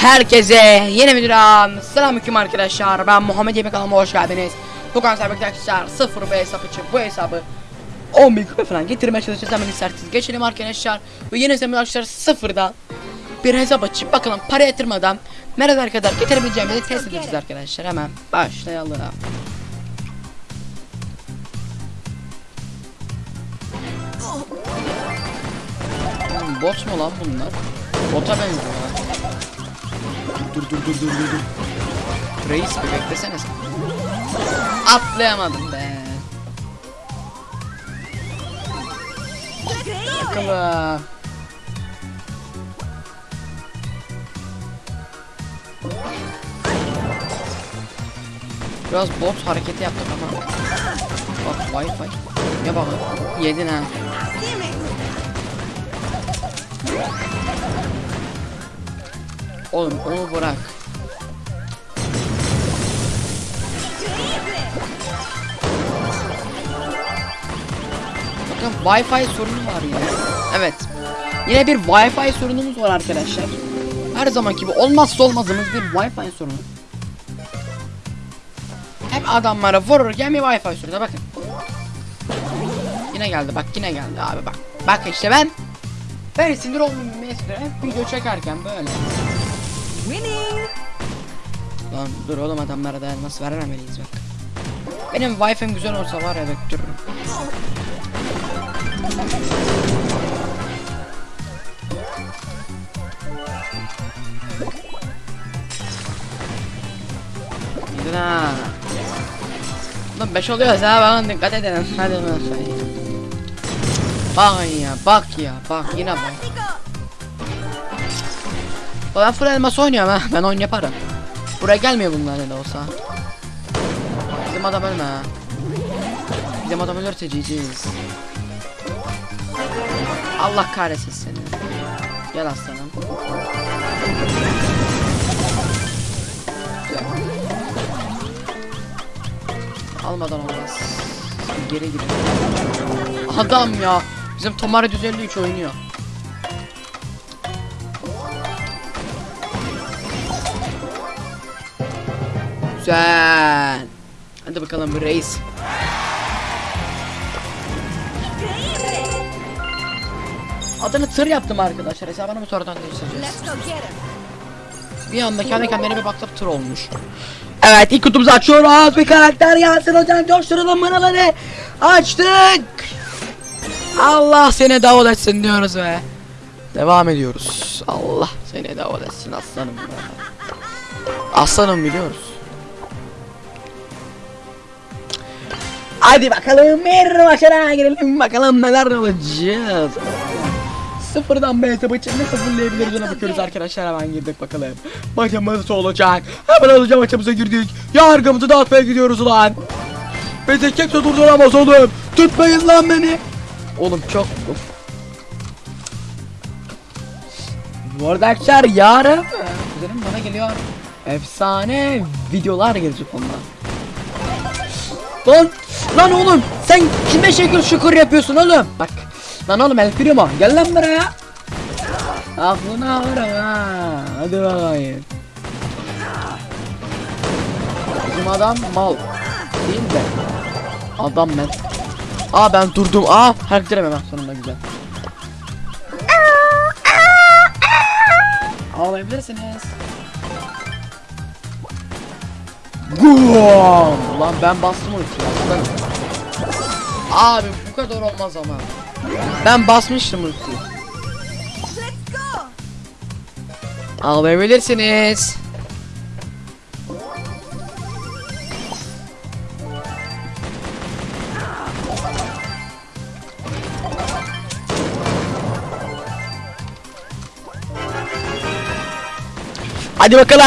Herkese yeni videodan selamünaleyküm arkadaşlar. Ben Muhammed Yemek kanalıma hoş geldiniz. Bu kanalda arkadaşlar 0 bir hesap için bu hesabı 10 bin kupa falan getirmeye çalışacağız. Hemen isterseniz geçelim arkadaşlar. Ve yeni hesabı arkadaşlar sıfırdan bir hesap açıp bakalım para yatırmadan nerelere kadar getirebileceğimizi test edeceğiz arkadaşlar. Hemen başlayalım. Bot mu lan bunlar? Bota benziyor. Dur dur dur dur dur. Reis bir beklesene sen. Atlayamadım be. Bakalım. Biraz bot hareketi yaptık ama. Bak wifi. Ya bak yedin ha. Oğlum onu bırak. Bakın Wi-Fi sorunu var yine. Evet. Yine bir Wi-Fi sorunumuz var arkadaşlar. Her zaman gibi olmazsa olmazımız bir Wi-Fi sorunu. Hep adamlara vururken bir Wi-Fi sorunu bakın. Yine geldi bak yine geldi abi bak. Bak işte ben ben sinir oldum mesela video çekerken böyle. Lan dur oğlum adamlara da nasıl verememeliyiz bak. Benim wifi'm güzel olsa var ya döktürürüm. Gidin ha. Lan 5 oluyoruz ha bakın dikkat edin. Hadi bakayım. Bak ya bak ya bak yine bak. Ben full elmas oynuyorum ha. Ben oyun yaparım. Buraya gelmiyor bunlar ne de olsa. Bizim adam ölme ha. Bizim adam ölürse GG'yiz. Allah kahretsin seni. Gel aslanım. Almadan olmaz. Geri gidelim. Adam ya. Bizim Tomara 153 oynuyor. Güzel. Hadi bakalım bir reis. Adını tır yaptım arkadaşlar. Hesabını mı sonradan değiştireceğiz? Bir anda kendi kendine bir baktım tır olmuş. Evet ilk kutumuzu açıyoruz. Bir karakter gelsin hocam. Coşturalım manaları. Açtık. Allah seni davul etsin diyoruz ve devam ediyoruz. Allah seni davul etsin aslanım. Aslanım biliyoruz. Hadi bakalım bir başına girelim bakalım neler olacağız. Sıfırdan B hesabı için ne sıfırlayabiliriz ona bakıyoruz arkadaşlar hemen girdik bakalım. Maçımız olacak? Hemen alacağım maçımıza girdik. Yargımızı dağıtmaya gidiyoruz ulan. Bizi kimse durduramaz oğlum. Tutmayın lan beni. Oğlum çok. Bu arada arkadaşlar yarın Kuzenim bana geliyor Efsane videolar gelecek ondan Lan Lan oğlum sen kime şekil şukur yapıyorsun oğlum? Bak Lan oğlum el primo gel lan buraya. Aklına varım ha. Hadi bakayım. Bizim adam mal Değil de Adam ben. Aa ben durdum. Aa hareket edemem sonunda güzel. Ağlayabilirsiniz Gum! Lan ben bastım ultiyi aslanım. Abi bu kadar olmaz ama. Ben basmıştım ultiyi. Ağlayabilirsiniz. Hadi bakalım.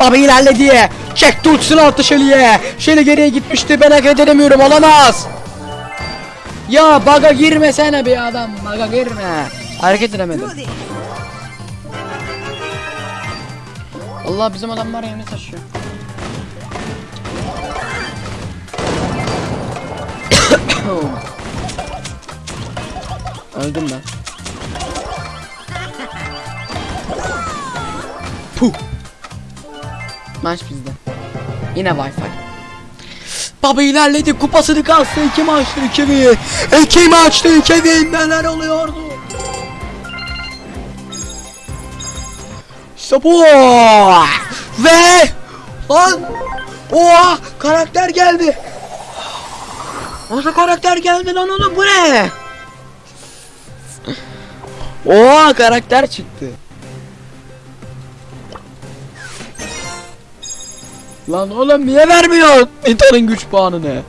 Baba ilerledi. Çekti ultisini attı Shelly'e. Shelly geriye gitmişti. Ben hareket edemiyorum. Olamaz. Ya baga girmesene bir adam. Baga girme. Hareket edemedim. Allah bizim adamlar yeni taşıyor. Öldüm ben. Puh. Maç bizde. Yine Wi-Fi. Baba ilerledi kupasını kastı iki maçtı iki bin. İki maçtı iki bin neler oluyordu? İşte bu. Ve lan Oha karakter geldi. Nasıl karakter geldi lan oğlum bu ne? Oha karakter çıktı. Lan oğlum niye vermiyor Nita'nın güç puanını?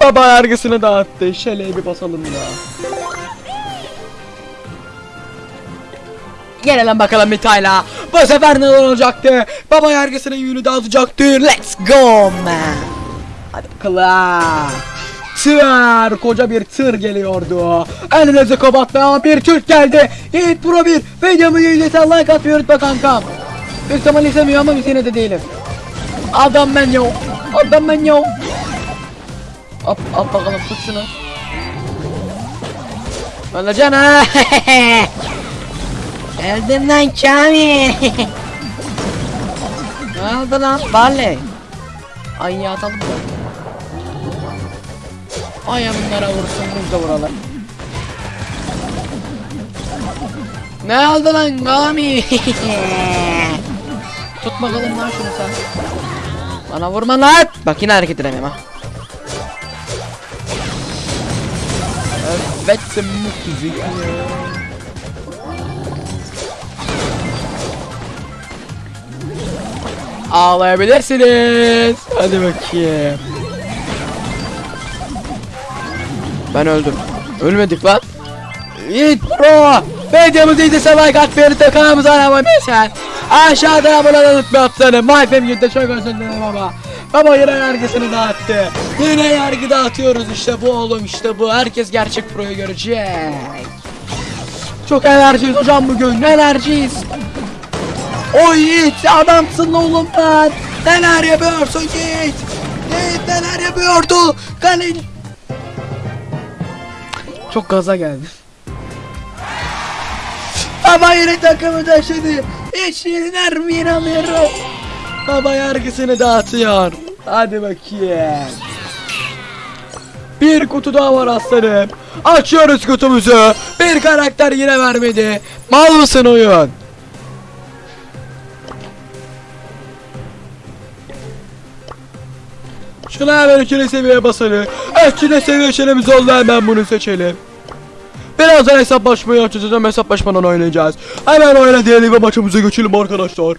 Baba yargısını dağıttı. Şeleği bir basalım ya. Gelelim bakalım Mita'yla. Bu sefer ne olacaktı? Baba yargısının yünü dağıtacaktı. Let's go man. Hadi bakalım. Tır, koca bir tır geliyordu. Elinizi kapatmayan bir Türk geldi. Yiğit Pro 1. Videomu izlesen like atmayı unutma kankam. Büyük ihtimal izlemiyor ama biz yine de değilim. Adam ben yok. Adam ben yok. At, at bakalım tut şunu. Öleceksin ha. Geldin lan Kamil. ne oldu lan? Barley. Ay ya atalım da. Ay ya bunlara vursun biz de vuralım. Ne oldu lan Kamil? Tut bakalım lan şunu sen. Bana vurma lan. Bak yine hareket edemiyorum ha. Evet müzik. Ağlayabilirsiniz. Hadi bakayım. Ben öldüm. Ölmedik lan. Yiğit Pro. Videomuzu izlese like at de kanalımıza abone olmayı Aşağıda abone olmayı unutma atsanı. MyFam Yurt'ta çok özür dilerim ama. Baba yine yargısını dağıttı. Yine yargı dağıtıyoruz işte bu oğlum işte bu. Herkes gerçek proyu görecek. Çok enerjiyiz hocam bugün. Enerjiyiz. O Yiğit adamsın oğlum ben. Neler yapıyorsun Yiğit? Yiğit neler yapıyordu? Kale... Çok gaza geldi. Baba yine takımı taşıdı. Yenilmeye alıyorum. Baba yargısını dağıtıyor. Hadi bakayım. Bir kutu daha var aslanım. Açıyoruz kutumuzu. Bir karakter yine vermedi. Mal mısın oyun? Şuna hemen ikili seviye basalım. İkili seviye çelimiz oldu hemen bunu seçelim. Birazdan hesaplaşmayı açacağız hesaplaşmadan oynayacağız. Hemen oyna diyelim ve maçımıza geçelim arkadaşlar.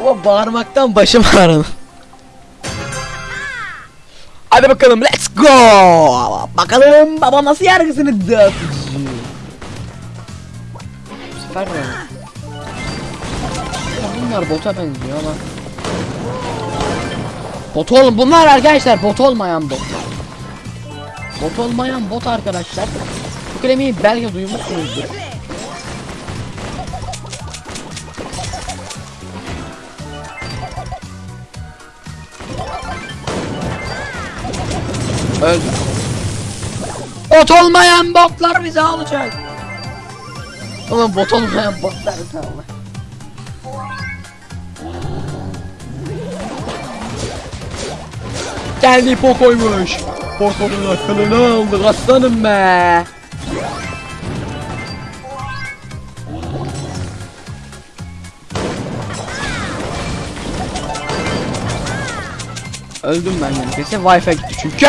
Ama bağırmaktan başım ağrıdı. Hadi bakalım let's go. Bakalım baba nasıl yargısını dağıtıcı. Bu sefer mi? Bunlar bota benziyor ama. Bot ol bunlar arkadaşlar bot olmayan bot. Bot olmayan bot arkadaşlar. Bu kelimeyi belki duymuşsunuzdur. Öldü. Bot olmayan botlar bizi alacak. Oğlum bot olmayan botlar bizi alacak. Geldi Poco'ymuş. Poco'nun akılını aldık aslanım be. Öldüm ben kesin Wi-Fi gitti çünkü.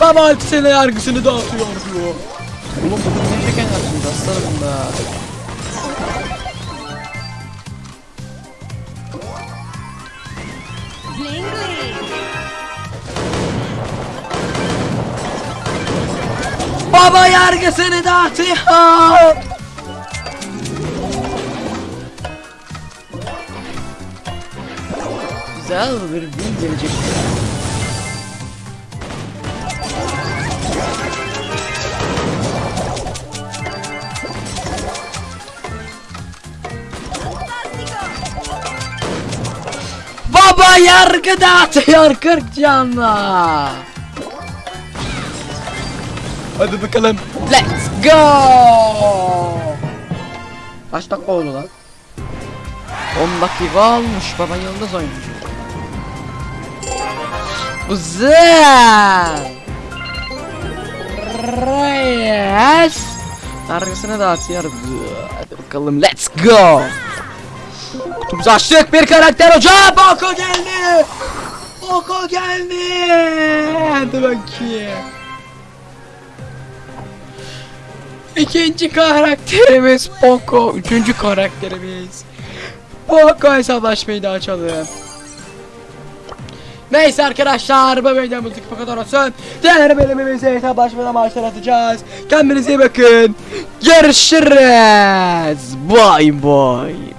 Baba sene yargısını dağıtıyor. Oğlum bugün ne şeker yaptınız aslanım be. Baba yargısını dağıtıyor. Güzel bir gün gelecek. Baba yargı dağıtıyor 40 canla. Hadi bakalım. Let's go. Kaç dakika oldu lan? 10 dakika olmuş baba yıldız oyuncu. Güzel. Yes. Arkasına dağıtıyor. Hadi bakalım let's go. Kutumuzu açtık bir karakter hocam. Bako geldi. Bako geldi. Hadi bakayım. İkinci karakterimiz Poco. Üçüncü karakterimiz. Poco hesaplaşmayı da açalım. Neyse arkadaşlar bu videomuzun bu kadar olsun. Diğer bölümümüzde hesaplaşmadan başlatacağız. Kendinize iyi bakın. Görüşürüz. Bye bye.